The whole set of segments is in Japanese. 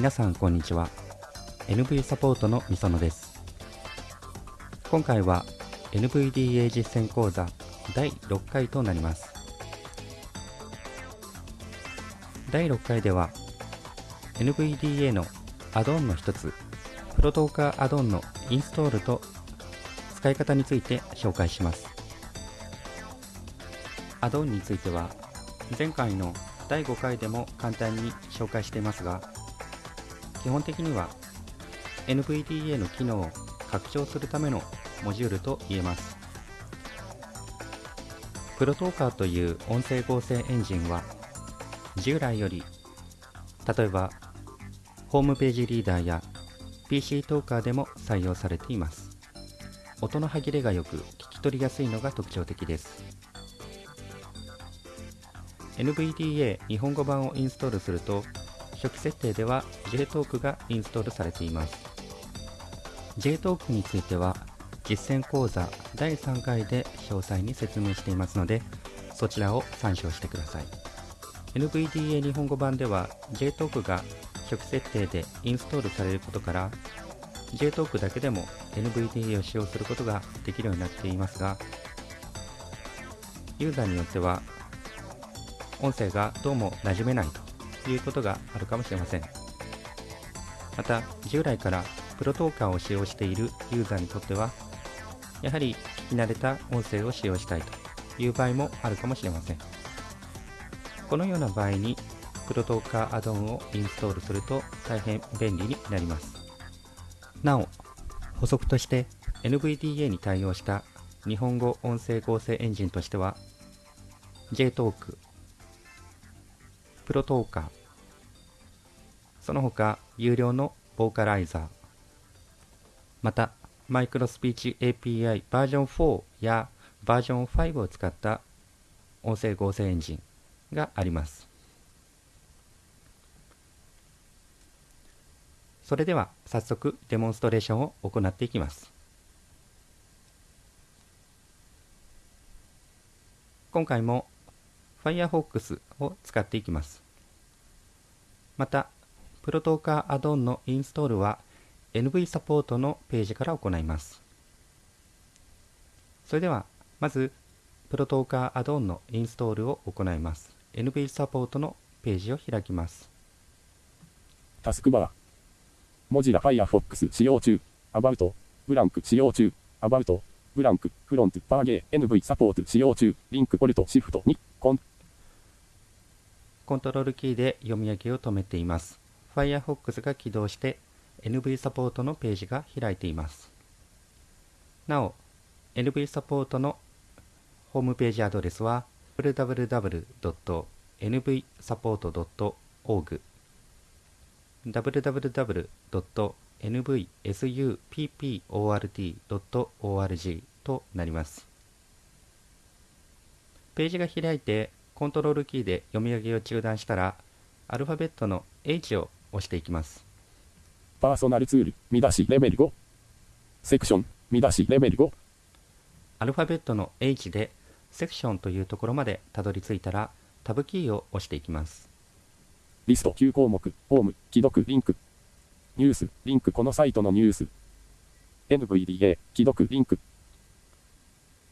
皆さんこんにちは。NV サポートのみそのです。今回は NVDA 実践講座第6回となります。第6回では NVDA のアドオンの一つプロトーカーアドオンのインストールと使い方について紹介しますアドオンについては前回の第5回でも簡単に紹介していますが基本的には NVDA の機能を拡張するためのモジュールと言えます。プロトーカーという音声合成エンジンは従来より例えばホームページリーダーや PC トーカーでも採用されています。音の歯切れが良く聞き取りやすいのが特徴的です。NVDA 日本語版をインストールすると初期設定では JTalk がインストールされています。JTalk については実践講座第3回で詳細に説明していますのでそちらを参照してください。NVDA 日本語版では JTalk が初期設定でインストールされることから JTalk だけでも NVDA を使用することができるようになっていますがユーザーによっては音声がどうも馴染めないということがあるかもしれません。また、従来からプロトーカーを使用しているユーザーにとっては、やはり聞き慣れた音声を使用したいという場合もあるかもしれません。このような場合に、プロトーカーアドオンをインストールすると大変便利になります。なお、補足として NVDA に対応した日本語音声合成エンジンとしては JTalk、プロトーカー、その他、有料のボーカライザー、また、マイクロスピーチ API バージョン4やバージョン5を使った音声合成エンジンがあります。それでは早速デモンストレーションを行っていきます。今回も Firefox を使っていきます。また、プロトーカーアドオンのインストールは NV サポートのページから行います。それでは、まず、プロトーカーアドオンのインストールを行います。NV サポートのページを開きます。タスクバー。モジラ Firefox 使用中。アバウト。ブランク使用中。アバウト。ブランク。フロント。パーゲー。NV サポート使用中。リンク。ポルト。シフト。2。コン。コントロールキーで読み上げを止めています。Firefox が起動して NV サポートのページが開いています。なお、NV サポートのホームページアドレスは www.nvsupport.org www.nvsupport.org となります。ページが開いてコントロールキーで読み上げを中断したら、アルファベットの H を押していきます。パーソナルツール、見出しレベル5。セクション、見出しレベル5。アルファベットの H でセクションというところまでたどり着いたら、タブキーを押していきます。リスト9項目、ホーム、既読、リンク。ニュース、リンク、このサイトのニュース。NVDA、既読、リンク。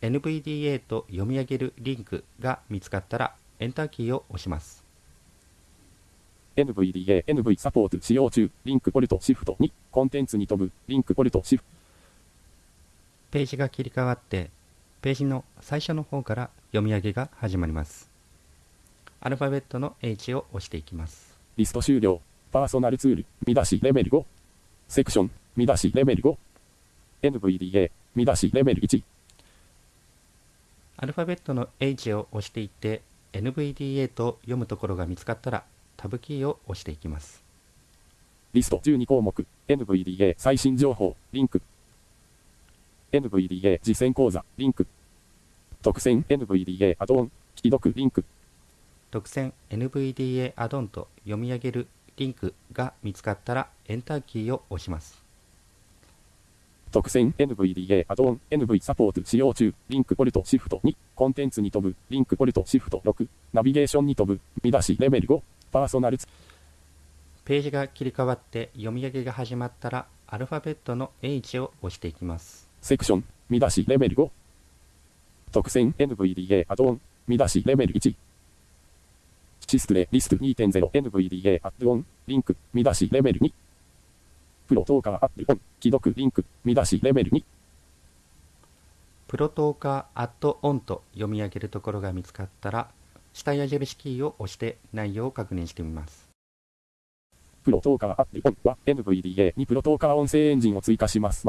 NVDA と読み上げるリンクが見つかったら、エンターキーを押します。NVDA、NV サポート使用中、リンクポルトシフト2、コンテンツに飛ぶ、リンクポルトシフト。ページが切り替わって、ページの最初の方から読み上げが始まります。アルファベットの H を押していきます。リスト終了。パーソナルツール、見出しレベル5。セクション、見出しレベル5。NVDA、見出しレベル1。アルファベットの H を押していって NVDA と読むところが見つかったらタブキーを押していきます。リスト12項目 NVDA 最新情報リンク NVDA 実践講座リンク。特選 NVDA アドオン既読リンク。特選 NVDA アドオンと読み上げるリンクが見つかったらエンターキーを押します。特選 NVDA アドオン NV サポート使用中。リンク Alt Shift 2コンテンツに飛ぶ。リンク Alt Shift 6ナビゲーションに飛ぶ。見出しレベル5パーソナルツ。ページが切り替わって読み上げが始まったらアルファベットの H を押していきます。セクション見出しレベル5特選 NVDA アドオン見出しレベル1シスプレイリスト 2.0NVDA アドオンリンク見出しレベル2プロトーカーアップオン既読リンク見出しレベル2プロトーカーアットオンと読み上げるところが見つかったら下矢印キーを押して内容を確認してみます。プロトーカーアドオンは NVDA にプロトーカー音声エンジンを追加します。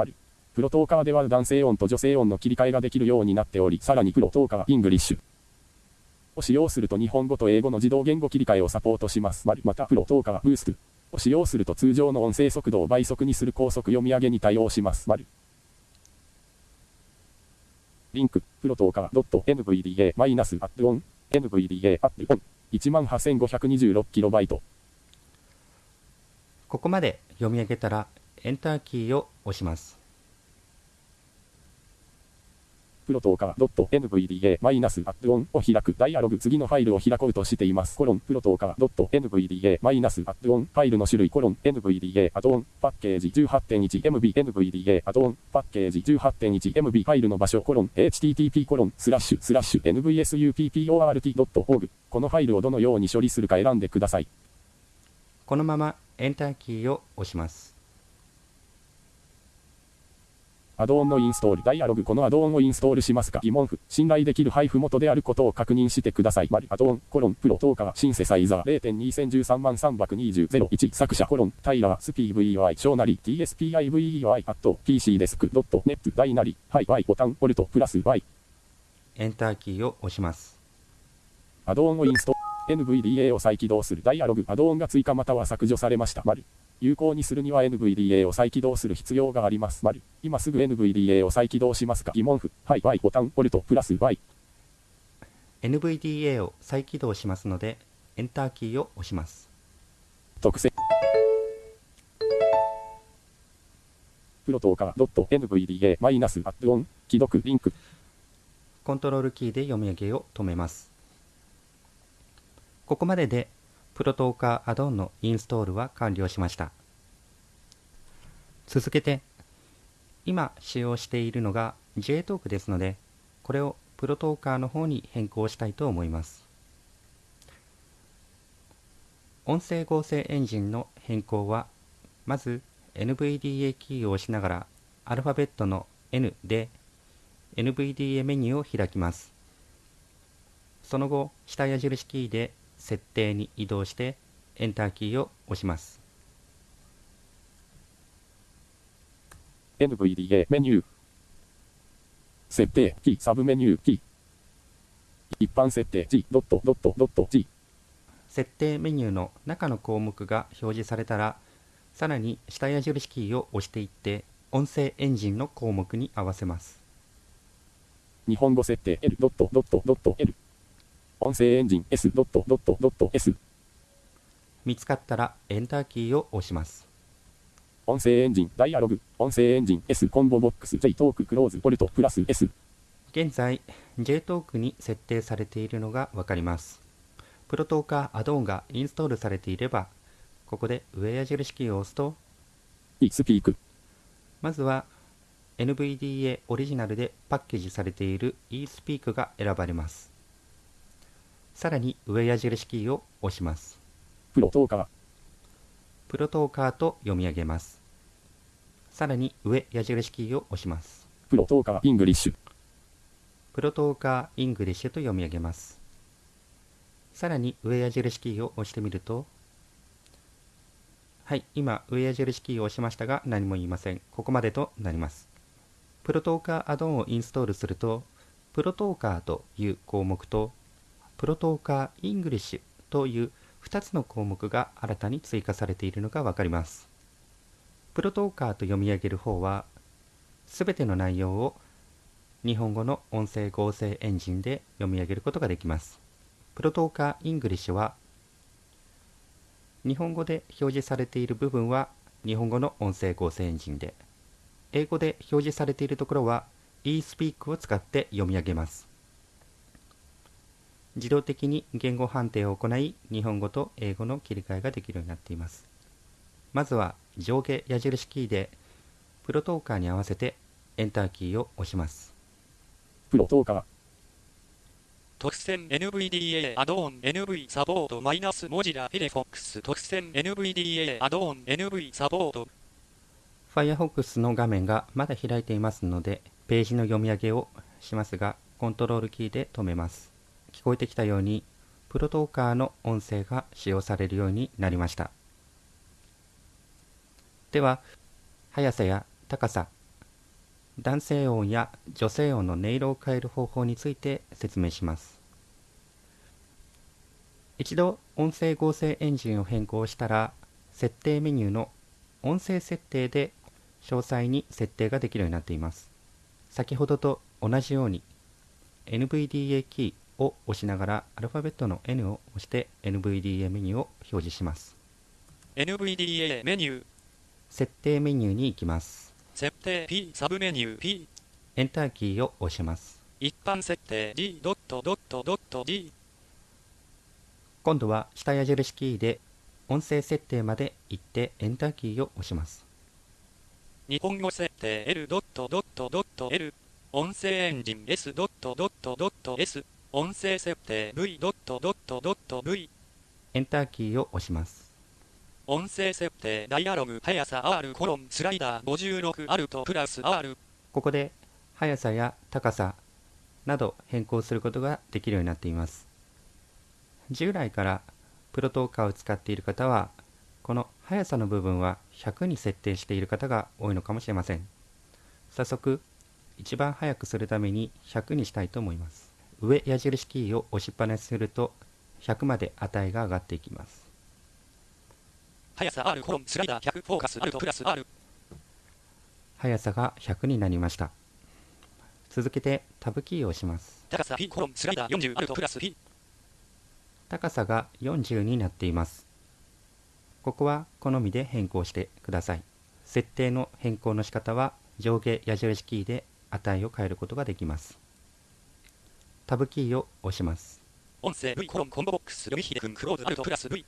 プロトーカーでは男性音と女性音の切り替えができるようになっており、さらにプロトーカー English。を使用すると日本語と英語の自動言語切り替えをサポートします。またプロトーカー Boost。を使用すると通常の音声速度を倍速にする高速読み上げに対応します。リンク、プロトーカー .nvda マイナスアップオン。NVDA アップオン。18526KB ここまで読み上げたらエンターキーを押します。プロトーカー .nvda マイナスアップオンを開くダイアログ次のファイルを開こうとしています。コロンプロトーカー .nvda マイナスアップオンファイルの種類コロン nvda アドオンパッケージ 18.1MB nvda アドオンパッケージ 18.1MB ファイルの場所コロン http コロンスラッシュスラッシュ nvsupport.org このファイルをどのように処理するか選んでください。このままエンターキーを押します。アドオンのインストール、ダイアログ、このアドオンをインストールしますか疑問符、信頼できる配布元であることを確認してください。丸、アドオン、コロン、プロトーカー、シンセサイザー、0.2013万320、作者、コロン、タイラー、スピー VEI、小なり、TSPIVEI、アット、PC デスク、ドット、ネット、大なり、はい、Y、ボタン、ポルト、プラス、Y、エンターキーを押します。アドオンをインストール、NVDA を再起動する、ダイアログ、アドオンが追加または削除されました。丸。有効にするには NVDA を再起動する必要があります。丸。今すぐ NVDA を再起動しますか？疑問符。はい、Y、ボタン、ポルト、プラス、Y。NVDA を再起動しますのでエンターキーを押します。特選。プロトーカー .nvda マイナスアップオン既読リンクコントロールキーで読み上げを止めます。ここまででプロトーカーアドオンのインストールは完了しました。続けて、今使用しているのが JTalk ですので、これをプロトーカーの方に変更したいと思います。音声合成エンジンの変更は、まず NVDA キーを押しながらアルファベットの N で NVDA メニューを開きます。その後、下矢印キーで設定に移動してエンターキーを押します。NVDA メニュー設定キーサブメニューキー一般設定 G ドットドットドット G 設定メニューの中の項目が表示されたら、さらに下矢印キーを押していって音声エンジンの項目に合わせます。日本語設定 L ドットドットドット L 音声エンジン S ドットドットドット S 見つかったらエンターキーを押します。音声エンジンダイアログ音声エンジン S コンボボックス J トーククローズポルトプラス S 現在 JTalk に設定されているのがわかります。プロトーカーアドオンがインストールされていれば、ここで上矢印キーを押すと、 eSpeakまずは NVDA オリジナルでパッケージされている eSpeak が選ばれます。さらに上矢印キーを押します。プロトーカープロトーカーと読み上げます。さらに上矢印キーを押します。プロトーカーイングリッシュプロトーカーイングリッシュと読み上げます。さらに上矢印キーを押してみると、はい、今上矢印キーを押しましたが何も言いません。ここまでとなります。プロトーカーアドオンをインストールすると、プロトーカーという項目と、プロトーカーイングリッシュという2つの項目が新たに追加されているのがわかります。プロトーカーと読み上げる方は、すべての内容を日本語の音声合成エンジンで読み上げることができます。プロトーカーイングリッシュは日本語で表示されている部分は日本語の音声合成エンジンで英語で表示されているところは eSpeak を使って読み上げます自動的に言語判定を行い日本語と英語の切り替えができるようになっています。まずは上下矢印キーでプロトーカーに合わせてエンターキーを押します。プロトーカー。特選 NVDA アドオン NV サポートマイナスモジラフィレフォックス特選 NVDA アドオン NV サポート Firefox の画面がまだ開いていますのでページの読み上げをしますがコントロールキーで止めます。聞こえてきたようにプロトーカーの音声が使用されるようになりました。では速さや高さ男性音や女性音の音色を変える方法について説明します。一度音声合成エンジンを変更したら設定メニューの音声設定で詳細に設定ができるようになっています。先ほどと同じように NVDA キーを押しながらアルファベットの N を押して NVDA メニューを表示します。NVDA メニュー。設定メニューに行きます。設定 P サブメニュー P エンターキーを押します。一般設定 D ドットドットドット D 今度は下矢印キーで音声設定まで行ってエンターキーを押します。日本語設定 L ドットドットドット L 音声エンジン S ドットドットドット S 音声設定 V ドットドットドット V エンターキーを押します。音声設定ダイアログ速さ R コロンスライダー56アルトプラス R ここで速さや高さなど変更することができるようになっています。従来からプロトーカーを使っている方はこの速さの部分は100に設定している方が多いのかもしれません。早速一番速くするために100にしたいと思います上矢印キーを押しっぱなしすると100まで値が上がっていきます。速さ R コロンスライダー100フォーカスプラス R 速さが100になりました。続けてタブキーを押します。高さ P コロンスライダー40アルトプラス P 高さが40になっています。ここは好みで変更してください。設定の変更の仕方は上下矢印キーで値を変えることができますタブキーを押します音声 V コロンコンボボックス読み秀くんクローズアルトプラス V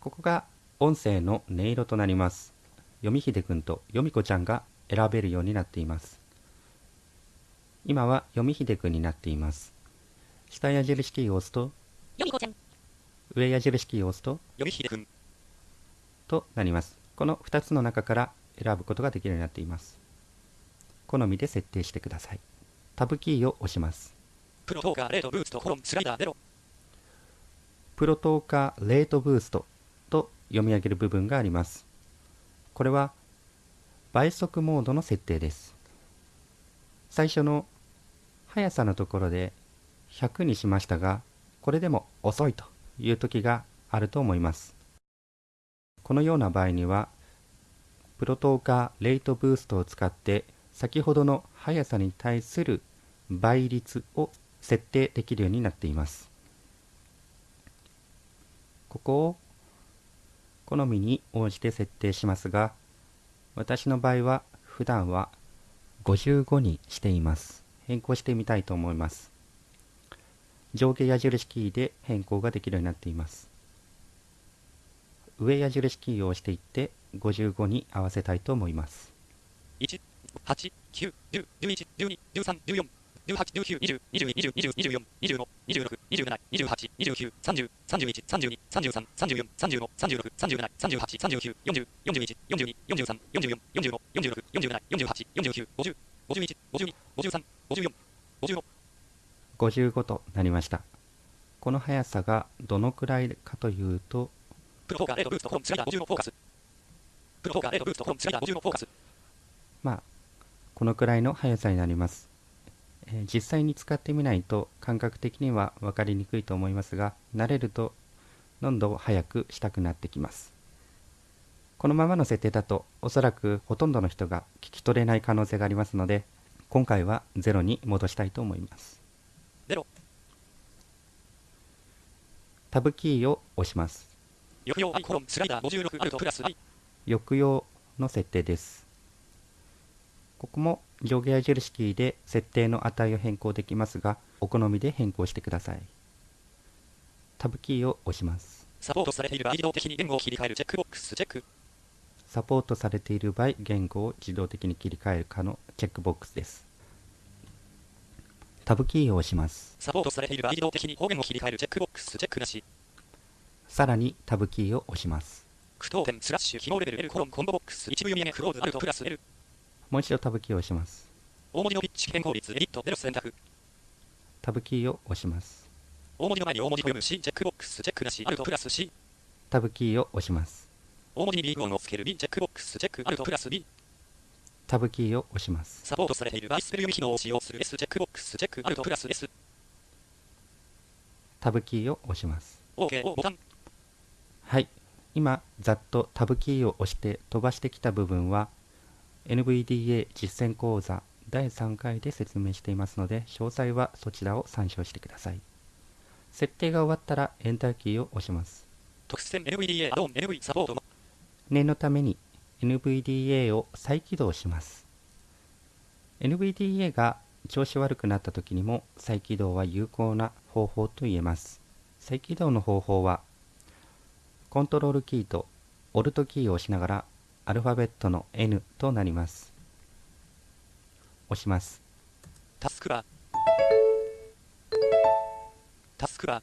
ここが音声の音色となります読み秀くんと読み子ちゃんが選べるようになっています今は読み秀くんになっています下矢印キーを押すとよみこちゃん、上矢印キーを押すと読み秀くんとなります。この2つの中から選ぶことができるようになっています。好みで設定してください。タブキーを押します。プロトーカーレートブーストコロンスライダー0プロトーカーレートブーストと読み上げる部分があります。これは倍速モードの設定です。最初の速さのところで100にしましたが、これでも遅いという時があると思います。このような場合には、プロトーカーレートブーストを使って先ほどの速さに対する倍率を設定できるようになっています。ここを好みに応じて設定しますが、私の場合は普段は55にしています。変更してみたいと思います。上下矢印キーで変更ができるようになっています。上矢印キーを押していって55に合わせたいと思います。1、8、9、10、11、12、13、14、十八、十九、二十、二十二、十、二十、二十四、二十五、二十六、二十七、二十八、二十九、三十、三十一、三十二、三十三、三十四、三十五、三十六、三十七、三十八、三十九、四十、四十一、四十二、四十三、四十四、四十五、四十六、四十七、四十八、四十九、五十、五十一、五十二、五十三、五十四、五十五。五十五となりました。この速さがどのくらいかというと。プロフォカーエドブーストフォームスライー五十のフォーカス。プロフォカーエドブーストフォームスライー五十のフォーカス。まあ、このくらいの速さになります。えー実際に使ってみないと感覚的には分かりにくいと思いますが、慣れるとどんどん速くしたくなってきます。このままの設定だとおそらくほとんどの人が聞き取れない可能性がありますので、今回は0に戻したいと思います。ゼロ。タブキーを押します。抑揚 i コロンスライダー56アルトプラス i 抑揚の設定です。ここも上下矢印キーで設定の値を変更できますが、お好みで変更してください。タブキーを押します。サポートされている場合自動的に言語を切り替えるチェックボックスチェックサポートされている場合、言語を自動的に切り替えるかのチェックボックスです。タブキーを押します。サポートされている場合自動的に方言を切り替えるチェックボックスチェックなしさらにタブキーを押します。句読点スラッシュ記号レベル L コロンコンボボックス一部読み上げクローズアルトプラス L もう一度タブキーを押します。大文字のピッチ変更率エディットゼロ選択タブキーを押します。大文字の前に大文字と読む C チェックボックスチェックなしアルトプラス C タブキーを押します。大文字にビーグ音をつける B チェックボックスチェックアルトプラス B タブキーを押します。サポートされている場合スペル読み機能を使用する S チェックボックスチェックアルトプラス S タブキーを押します。OK ボタンはい。今、ざっとタブキーを押して飛ばしてきた部分は、NVDA 実践講座第3回で説明していますので、詳細はそちらを参照してください。設定が終わったら、エンターキーを押します。特殊線 NVDA アドオン NV サポートも念のために NVDA を再起動します。NVDA が調子悪くなった時にも再起動は有効な方法と言えます。再起動の方法は、コントロールキーとオルトキーを押しながらアルファベットの N となります。押します。タスクタスクは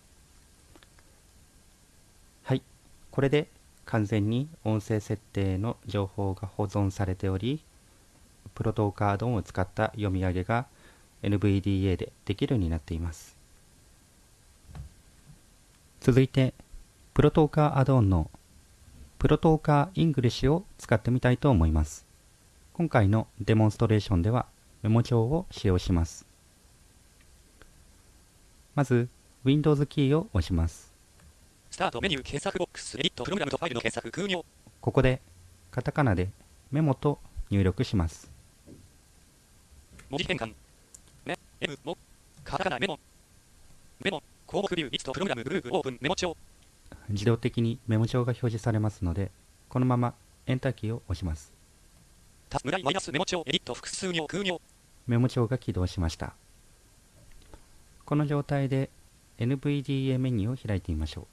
い。これで完全に音声設定の情報が保存されており、プロトーカードンを使った読み上げが NVDA でできるようになっています。続いて、プロトーカーアドオンのプロトーカーイングリッシュを使ってみたいと思います。今回のデモンストレーションではメモ帳を使用します。まず、Windows キーを押します。スタートメニュー検索ボックスエディットプログラムとファイルの検索空行ここでカタカナでメモと入力します。文字変換メ M モカタカナメモメモ項目ビューリストプログラムグループオープンメモ帳自動的にメモ帳が表示されますので、このままエンターキーを押します。マイナスメモ帳エディット複数行空行メモ帳が起動しました。この状態で NVDA メニューを開いてみましょ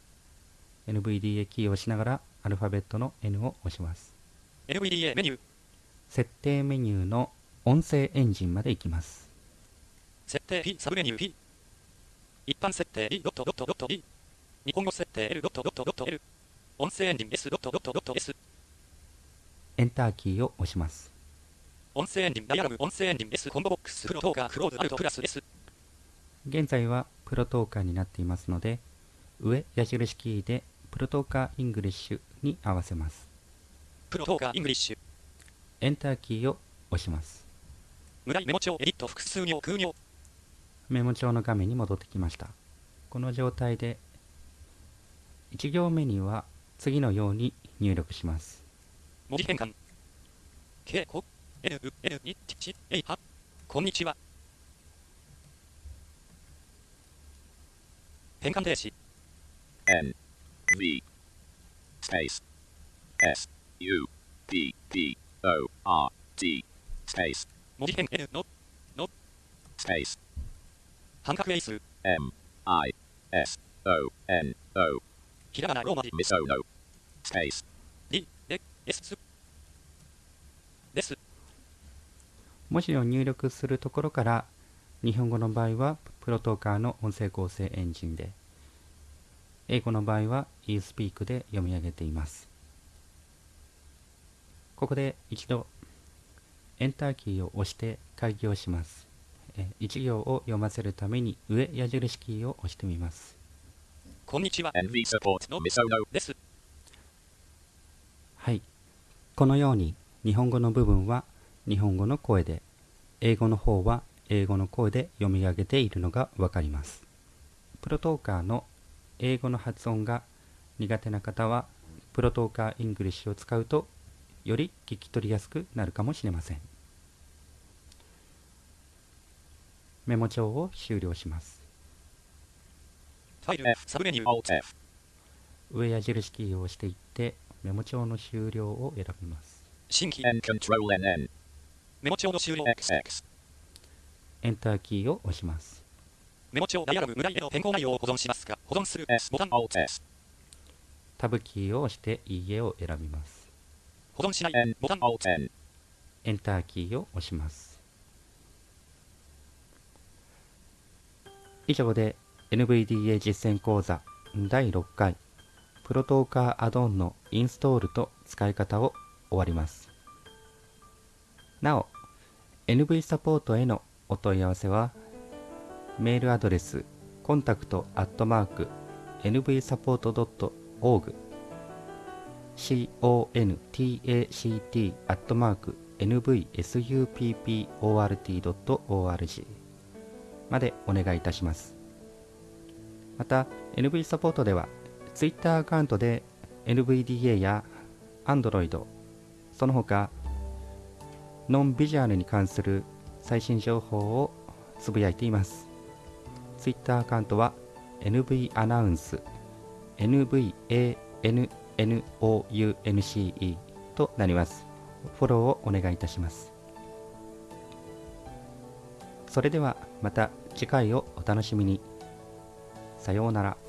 う。NVDA キーを押しながらアルファベットの N を押します。NVDA メニュー設定メニューの音声エンジンまで行きます。設定 P サブメニュー P 一般設定 E ドットドットドット E 日本語設定 L ドットドットドット L 音声エンジン S ドットドットドット S エンターキーを押します。音声エンジンダイアログ音声エンジン S コンボボックスプロトーカークローズアルトプラス S 現在はプロトーカーになっていますので、上矢印キーでプロトーカーイングリッシュに合わせます。プロトーカーイングリッシュエンターキーを押します。無題メモ帳エディット複数行空行メモ帳の画面に戻ってきました。この状態で1行目には次のように入力します。文字変換。K コ N う N にちちえいは。こんにちは。変換停止。N V space S U P P O R T space. 文字変 N の。Space. 半角英数。M I S O N O ひらがなローマ字。Misono space. D で S です文字を入力するところから日本語の場合はプロトーカーの音声合成エンジンで英語の場合は eSpeak で読み上げています。ここで一度エンターキーを押して開業します。え一行を読ませるために上矢印キーを押してみますこんにちは。NV support No. misono です。はい。このように日本語の部分は日本語の声で英語の方は英語の声で読み上げているのがわかります。プロトーカーの英語の発音が苦手な方はプロトーカーイングリッシュを使うとより聞き取りやすくなるかもしれません。メモ帳を終了しますファイル F サブメニュー。Alt F 上矢印キーを押していってメモ帳の終了を選びます。新規 N Control NN メモ帳の終了。XX エンターキーを押します。メモ帳ダイアログ無題での変更内容を保存しますか保存する。S ボタン Alt S タブキーを押していいえを選びます。保存しない。N ボタン Alt N エンターキーを押します。以上で NVDA 実践講座第6回プロトーカーアドオンのインストールと使い方を終わります。なお、NV サポートへのお問い合わせはメールアドレスコンタクトアットマーク nvsupport.org contact アットマーク nvsupport.org までお願いいたします。また、NV サポートでは Twitter アカウントで NVDA や Android、その他ノンビジュアルに関する最新情報をつぶやいています。Twitter アカウントは NV アナウンス NVANNOUNCE となります。フォローをお願いいたします。それではまた次回をお楽しみに。さようなら。